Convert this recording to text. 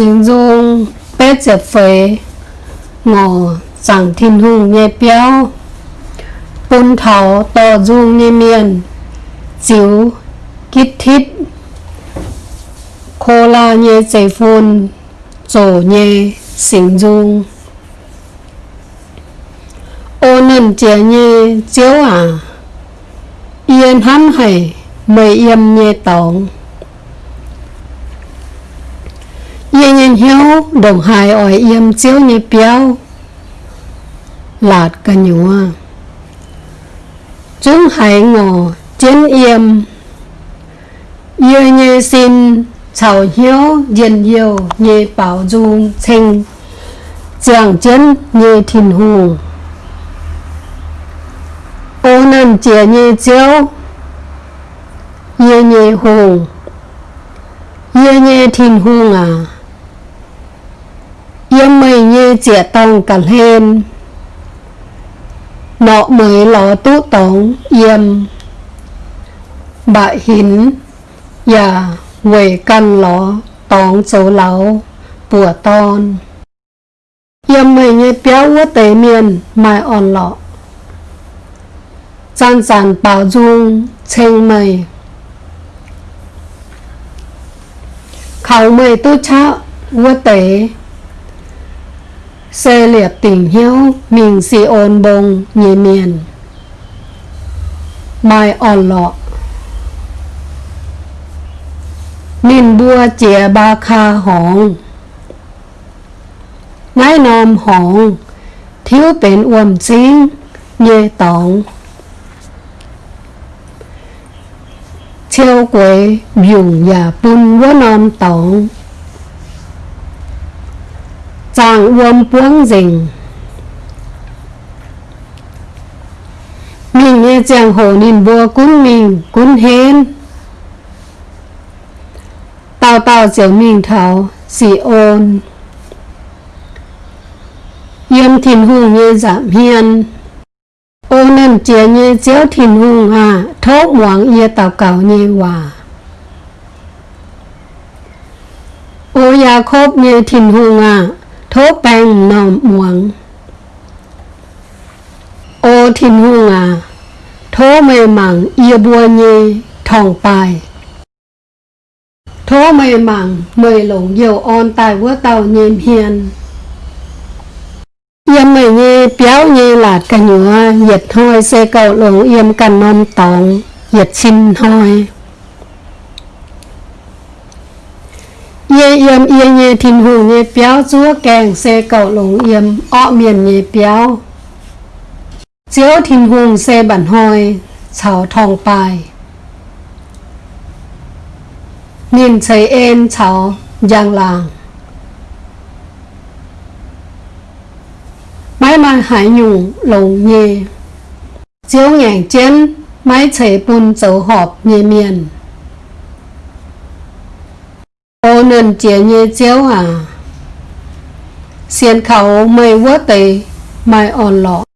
xin dung bé trẻ phế ngò chẳng thiên hùng nhẹ béo bún thảo tỏ dung nhẹ miền chiếu kít thít, khô la nhẹ chạy phun, rổ nhẹ xin dung. Ô nần trẻ nhẹ chiếu à yên hắn hãy mây yêm nhẹ tổng yên yên hiếu, đồng hài ỏi yếm chiếu như béo lạt cả nhúa chúng hài ngộ chiến yếm yên như xin, chào hiếu yên yêu như bảo dung sinh giảng chiến như thiên hùng ô năn chia như chiếu như như hùng như như thiên hùng à yếm mây như chia tông cả lên nọ mới ló tú tống yếm. Bại hín dạ và quầy căn ló tóng số láo bùa ton yếm mây như béo quá tế miền, mai on lọ. Gian giản bảo dung, chênh mây. Khảo mây tu cha quá tế. เซเลียบติ่งเฮียวมิงซีโอนบงเยเมียนมาอ่อนหลอกนินบัวเจียบาคาหองง่ายนอมหอง ทิวเป็นอวมซิงเยตอง เชียวกวยหยุ่งอย่าปุนว่านอมตอง chàng uom buông rình mình nghe chàng hồ nhìn bùa cún mình cún hên tao tao chiều mình thảo xì ôn. Yếm thìn hùng nghe giảm hiền ô nên chia nghe chiếu thìn hùng à thốt ngoảng yê tao cào nghe hòa. Ô ya khốp nghe thìn hùng à thố bang nòm muộn ô thiên hung à thố mê mặn yêu bua nhê thòng bài. Thố mê mặn mười lồng dầu on tài vua tàu nhêm hiền. Yếm mê nhê béo nhê lạt cả nhựa nhiệt thôi xe cầu lồng yếm cần non tòng nhiệt xin thôi nhẹ yếm ye nhẹ thìn hù nhẹ béo chúa kèng xe cầu lồng yếm, ọ miền nhẹ béo chiếu thìn hùng xe bản hồi chào thong bài. Nhìn thấy em chào giang làng. Mãi mãi hải nhung lồng nhẹ chiếu nhàng chén mãi thấy bùn dấu họp nhẹ miền ô nên chia như chiếu à. Xiên khẩu mây quá tề mai on lọ.